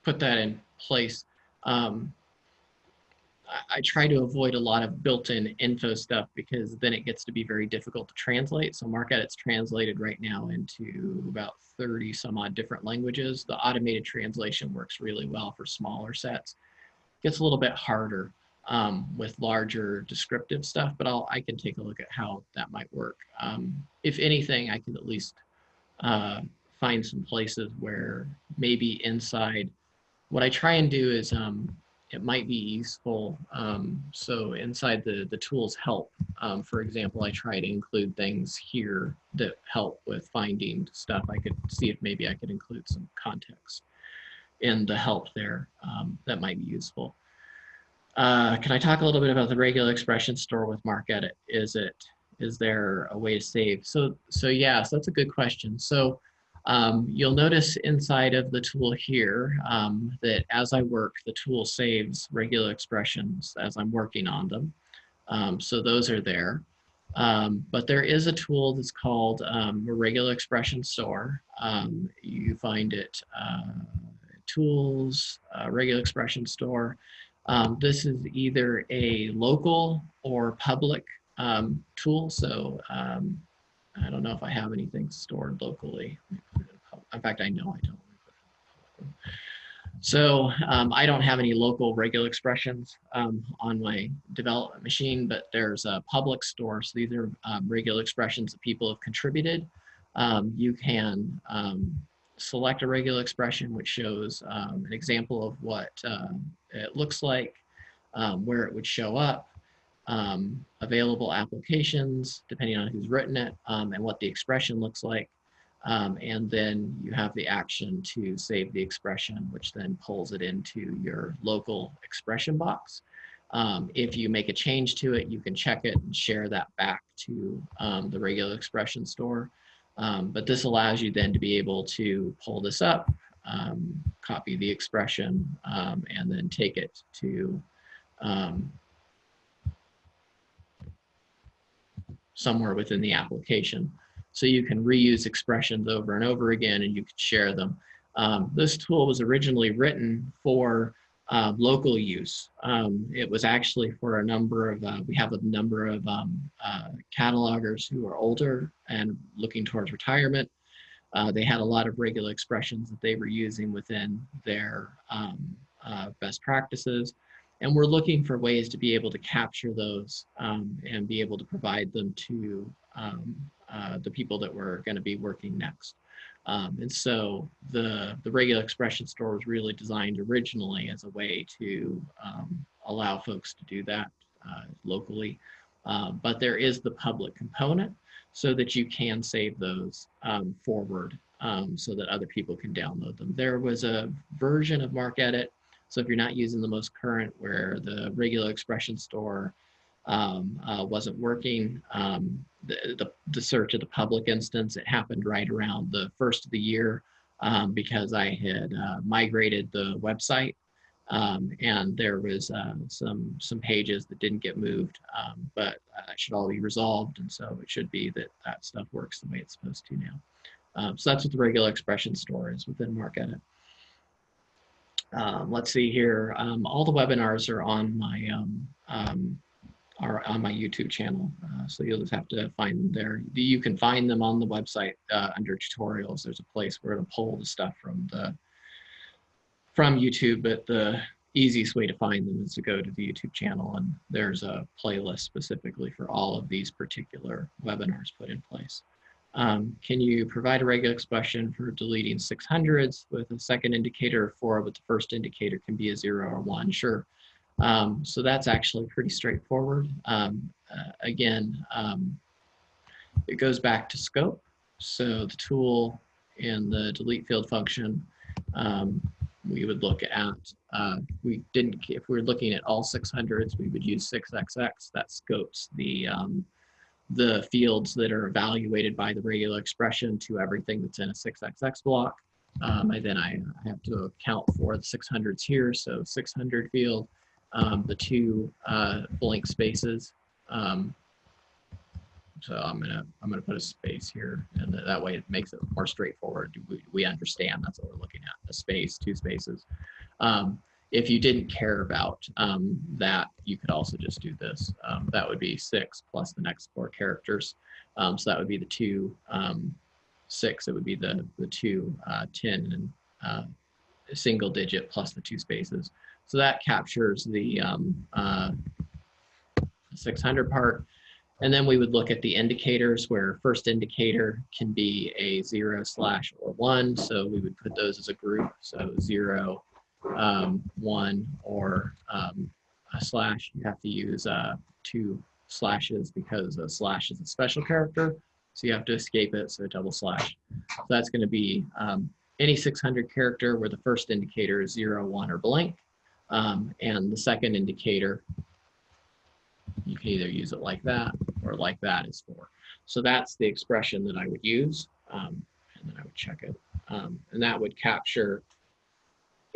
put that in place. Um, I, I try to avoid a lot of built-in info stuff because then it gets to be very difficult to translate. So MarcEdit's translated right now into about 30 some odd different languages. The automated translation works really well for smaller sets gets a little bit harder um, with larger descriptive stuff, but I'll, I can take a look at how that might work. Um, if anything, I can at least uh, find some places where maybe inside, what I try and do is um, it might be useful. Um, so inside the, the tools help, um, for example, I try to include things here that help with finding stuff. I could see if maybe I could include some context in the help there um, that might be useful. Uh, can I talk a little bit about the regular expression store with MarcEdit? Is it, is there a way to save? So, so yeah, so that's a good question. So um, you'll notice inside of the tool here um, that as I work, the tool saves regular expressions as I'm working on them. Um, so those are there. Um, but there is a tool that's called um, a regular expression store. Um, you find it uh, tools, uh, regular expression store. Um, this is either a local or public um, tool. So um, I don't know if I have anything stored locally. In fact, I know I don't. So um, I don't have any local regular expressions um, on my development machine, but there's a public store. So these are um, regular expressions that people have contributed. you can select a regular expression, which shows um, an example of what um, it looks like, um, where it would show up, um, available applications, depending on who's written it, um, and what the expression looks like. Um, and then you have the action to save the expression, which then pulls it into your local expression box. if you make a change to it, you can check it and share that back to the regular expression store. Um, but this allows you then to be able to pull this up, um, copy the expression, um, and then take it to somewhere within the application. So you can reuse expressions over and over again and you can share them. Um, this tool was originally written for uh, local use. Um, it was actually for a number of, uh, we have a number of um, uh, catalogers who are older and looking towards retirement. Uh, they had a lot of regular expressions that they were using within their um, uh, best practices. And we're looking for ways to be able to capture those um, and be able to provide them to um, uh, the people that we're going to be working next. Um, and so the, the regular expression store was really designed originally as a way to um, allow folks to do that uh, locally. Uh, but there is the public component so that you can save those um, forward so that other people can download them. There was a version of MarcEdit. So if you're not using the most current where the regular expression store um, uh, wasn't working. Um, the, the, the, search of the public instance, it happened right around the first of the year um, because I had uh, migrated the website um, and there was uh, some some pages that didn't get moved, um, but that should all be resolved. And so it should be that that stuff works the way it's supposed to now. Um, so that's what the regular expression store is within MarcEdit. Um, let's see here. Um, all the webinars are on my um, um, are on my YouTube channel. Uh, so you'll just have to find them there. You can find them on the website uh, under tutorials. There's a place where it'll pull the stuff from the from YouTube, but the easiest way to find them is to go to the YouTube channel and there's a playlist specifically for all of these particular webinars put in place. Um, can you provide a regular expression for deleting 600s with a second indicator of four, but the first indicator can be a zero or one? Sure. Um, so that's actually pretty straightforward. Um, uh, again, um, it goes back to scope. So the tool in the delete field function, um, we would look at, uh, we didn't, if we are looking at all 600s, we would use 6xx, that scopes the, um, the fields that are evaluated by the regular expression to everything that's in a 6xx block. Um, and then I have to account for the 600s here, so 600 field, um, the two uh, blank spaces. Um, so I'm gonna I'm gonna put a space here, and that way it makes it more straightforward. We, we understand that's what we're looking at: a space, two spaces. Um, if you didn't care about um, that, you could also just do this. Um, that would be six plus the next four characters. Um, so that would be the two um, six. It would be the the two uh, 10 and uh, single digit plus the two spaces. So that captures the um, uh, 600 part. And then we would look at the indicators where first indicator can be a zero slash or one. So we would put those as a group. So zero, um, one, or um, a slash. You have to use uh, two slashes because a slash is a special character. So you have to escape it, so double slash. So that's gonna be um, any 600 character where the first indicator is zero, one, or blank. Um, and the second indicator you can either use it like that or like that is for. So that's the expression that I would use. Um, and then I would check it. Um, and that would capture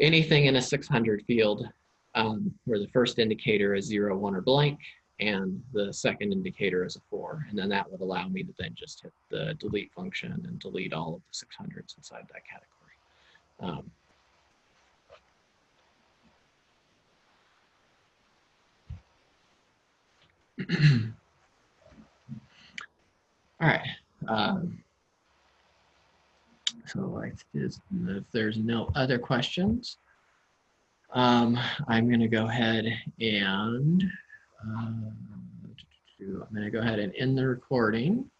anything in a 600 field um, where the first indicator is zero, one, or blank, and the second indicator is a four. And then that would allow me to then just hit the delete function and delete all of the 600s inside that category. Um, All right. Um, so if there's no other questions, um, I'm going to go ahead and uh, I'm going to go ahead and end the recording.